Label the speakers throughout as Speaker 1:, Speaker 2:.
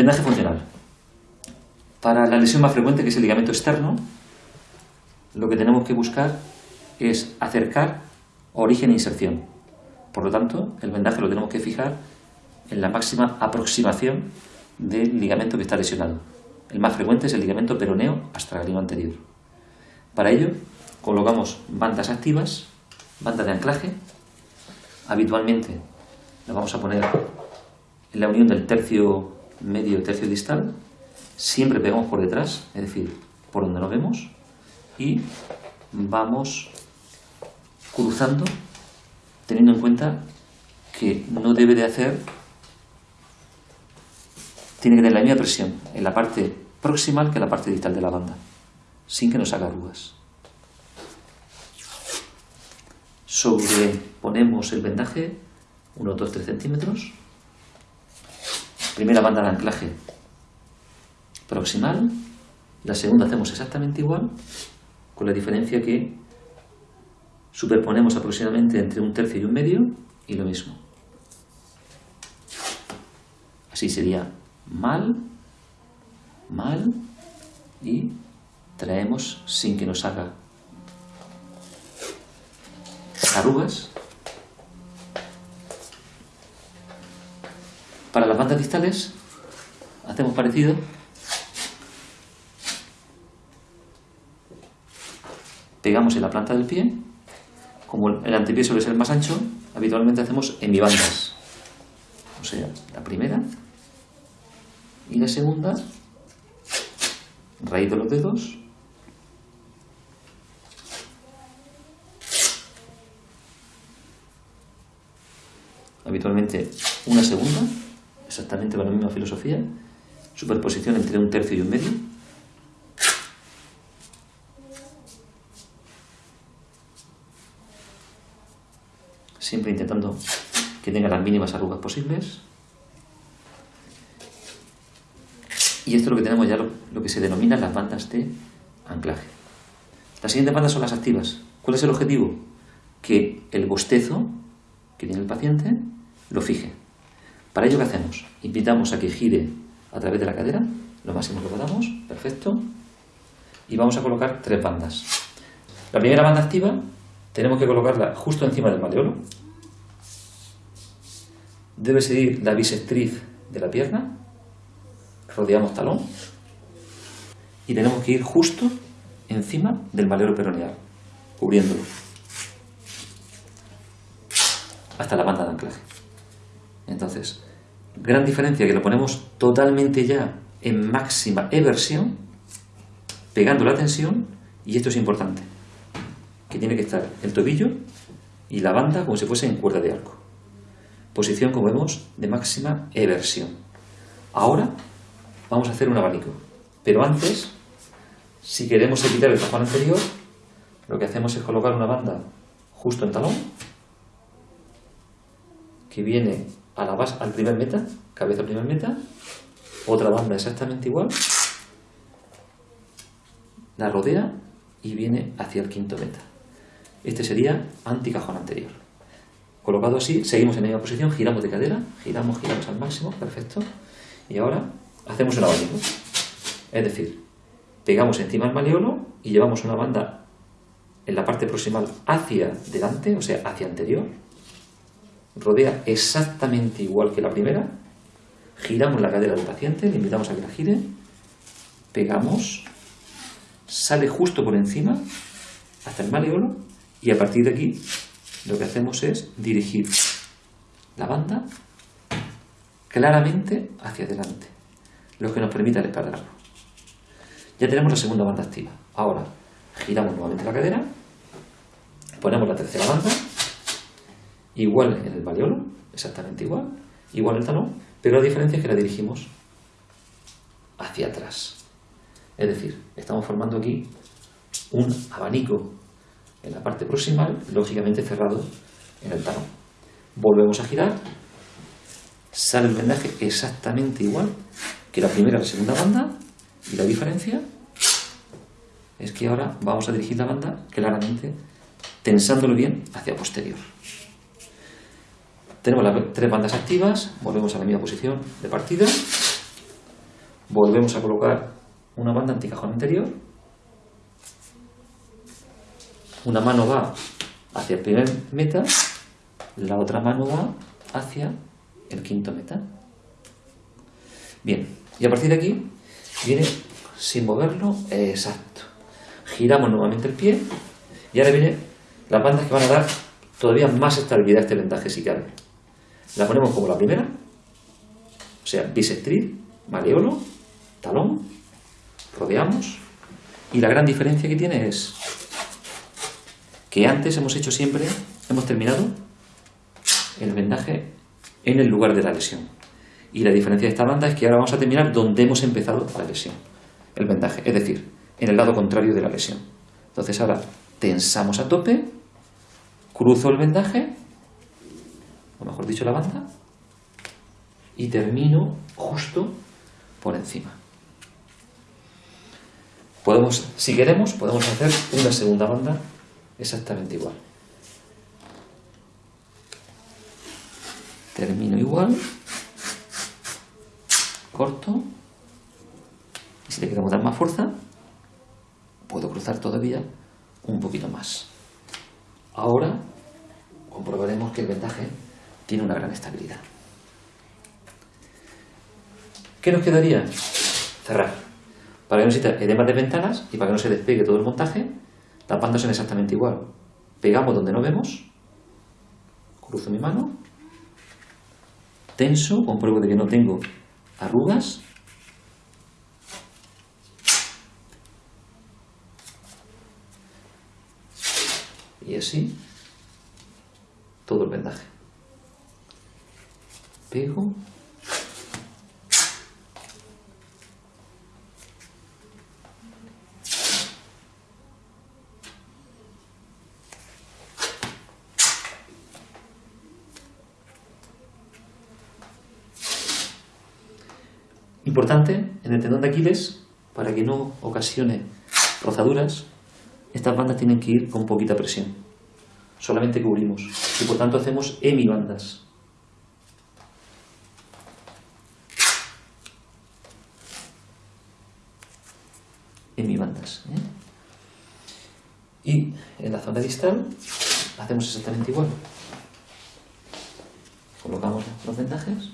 Speaker 1: Vendaje funcional. Para la lesión más frecuente, que es el ligamento externo, lo que tenemos que buscar es acercar origen e inserción. Por lo tanto, el vendaje lo tenemos que fijar en la máxima aproximación del ligamento que está lesionado. El más frecuente es el ligamento peroneo astragalino anterior. Para ello, colocamos bandas activas, bandas de anclaje. Habitualmente la vamos a poner en la unión del tercio medio tercio distal. Siempre pegamos por detrás, es decir, por donde nos vemos. Y vamos cruzando teniendo en cuenta que no debe de hacer, tiene que tener la misma presión en la parte proximal que en la parte distal de la banda, sin que nos haga arrugas. Sobreponemos el vendaje, unos 2-3 centímetros. Primera banda de anclaje proximal, la segunda hacemos exactamente igual, con la diferencia que superponemos aproximadamente entre un tercio y un medio y lo mismo. Así sería mal, mal y traemos sin que nos haga arrugas. Para las bandas distales hacemos parecido. Pegamos en la planta del pie como el antepié suele ser más ancho, habitualmente hacemos hemibandas. O sea, la primera y la segunda, raíz de los dedos, habitualmente una segunda, exactamente con la misma filosofía, superposición entre un tercio y un medio, siempre intentando que tenga las mínimas arrugas posibles. Y esto es lo que tenemos ya, lo, que se denomina las bandas de anclaje. Las siguientes bandas son las activas. ¿Cuál es el objetivo? Que el bostezo que tiene el paciente lo fije. Para ello, ¿qué hacemos? Invitamos a que gire a través de la cadera, lo máximo que podamos, perfecto. Y vamos a colocar tres bandas. La primera banda activa tenemos que colocarla justo encima del maleolo. Debe seguir la bisectriz de la pierna. Rodeamos talón. Y tenemos que ir justo encima del maleolo peroneal, cubriéndolo. Hasta la banda de anclaje. Entonces, gran diferencia que lo ponemos totalmente ya en máxima eversión, pegando la tensión, y esto es importante que tiene que estar el tobillo y la banda como si fuese en cuerda de arco. Posición, como vemos, de máxima eversión. Ahora vamos a hacer un abanico. Pero antes, si queremos evitar el cajón anterior, lo que hacemos es colocar una banda justo en talón, que viene a la base, al primer meta, cabeza primer meta, otra banda exactamente igual, la rodea y viene hacia el quinto meta. Este sería anticajón anterior. Colocado así, seguimos en la misma posición, giramos de cadera, giramos, giramos al máximo, perfecto. Y ahora hacemos el abanico. Es decir, pegamos encima el maleolo y llevamos una banda en la parte proximal hacia delante, o sea, hacia anterior. Rodea exactamente igual que la primera. Giramos la cadera del paciente, le invitamos a que la gire. Pegamos, sale justo por encima hasta el maleolo y a partir de aquí lo que hacemos es dirigir la banda claramente hacia adelante, lo que nos permite el Ya tenemos la segunda banda activa. Ahora giramos nuevamente la cadera, ponemos la tercera banda, igual en el maleolo, exactamente igual, igual el talón, pero la diferencia es que la dirigimos hacia atrás. Es decir, estamos formando aquí un abanico en la parte proximal, lógicamente cerrado en el talón. Volvemos a girar, sale el vendaje exactamente igual que la primera y la segunda banda, y la diferencia es que ahora vamos a dirigir la banda claramente tensándolo bien hacia posterior. Tenemos las tres bandas activas, volvemos a la misma posición de partida, volvemos a colocar una banda anticajón anterior, una mano va hacia el primer meta, la otra mano va hacia el quinto meta. Bien, y a partir de aquí viene sin moverlo, exacto. Giramos nuevamente el pie y ahora vienen las bandas que van a dar todavía más estabilidad a este vendaje si cabe. La ponemos como la primera, o sea, bisectriz, mareolo, talón, rodeamos y la gran diferencia que tiene es que antes hemos hecho siempre, hemos terminado el vendaje en el lugar de la lesión. Y la diferencia de esta banda es que ahora vamos a terminar donde hemos empezado la lesión, el vendaje, es decir, en el lado contrario de la lesión. Entonces ahora tensamos a tope, cruzo el vendaje, o mejor dicho la banda, y termino justo por encima. Podemos, si queremos, podemos hacer una segunda banda exactamente igual. Termino igual, corto, y si le queremos dar más fuerza, puedo cruzar todavía un poquito más. Ahora comprobaremos que el vendaje tiene una gran estabilidad. ¿Qué nos quedaría? Cerrar. Para que no exista edemas de ventanas y para que no se despegue todo el montaje, las bandas son exactamente igual. Pegamos donde no vemos, cruzo mi mano, tenso, compruebo de que no tengo arrugas, y así todo el vendaje. Pego Importante, en el tendón de Aquiles, para que no ocasione rozaduras, estas bandas tienen que ir con poquita presión. Solamente cubrimos. Y por tanto hacemos hemibandas. ¿Eh? Y en la zona distal hacemos exactamente igual. Colocamos los vendajes,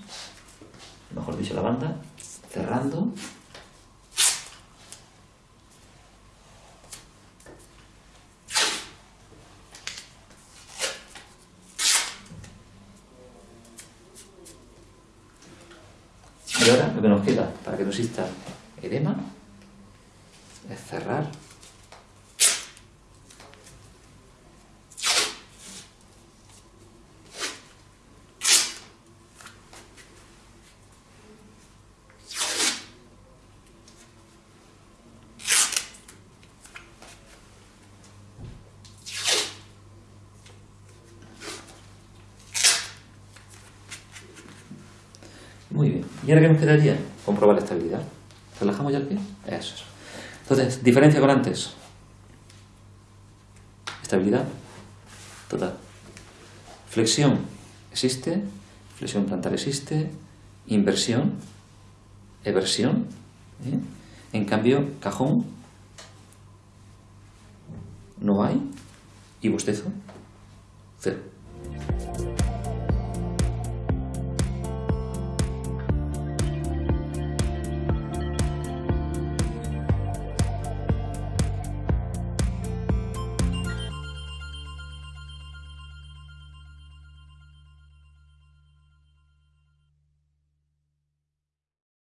Speaker 1: mejor dicho la banda, cerrando. Y ahora lo que nos queda para que no exista edema Muy bien. ¿Y ahora qué nos quedaría? Comprobar la estabilidad. ¿Relajamos ya el pie? Eso es. Entonces, diferencia con antes. Estabilidad total. Flexión existe, flexión plantar existe, inversión, eversión. ¿eh? En cambio, cajón no hay y bostezo cero.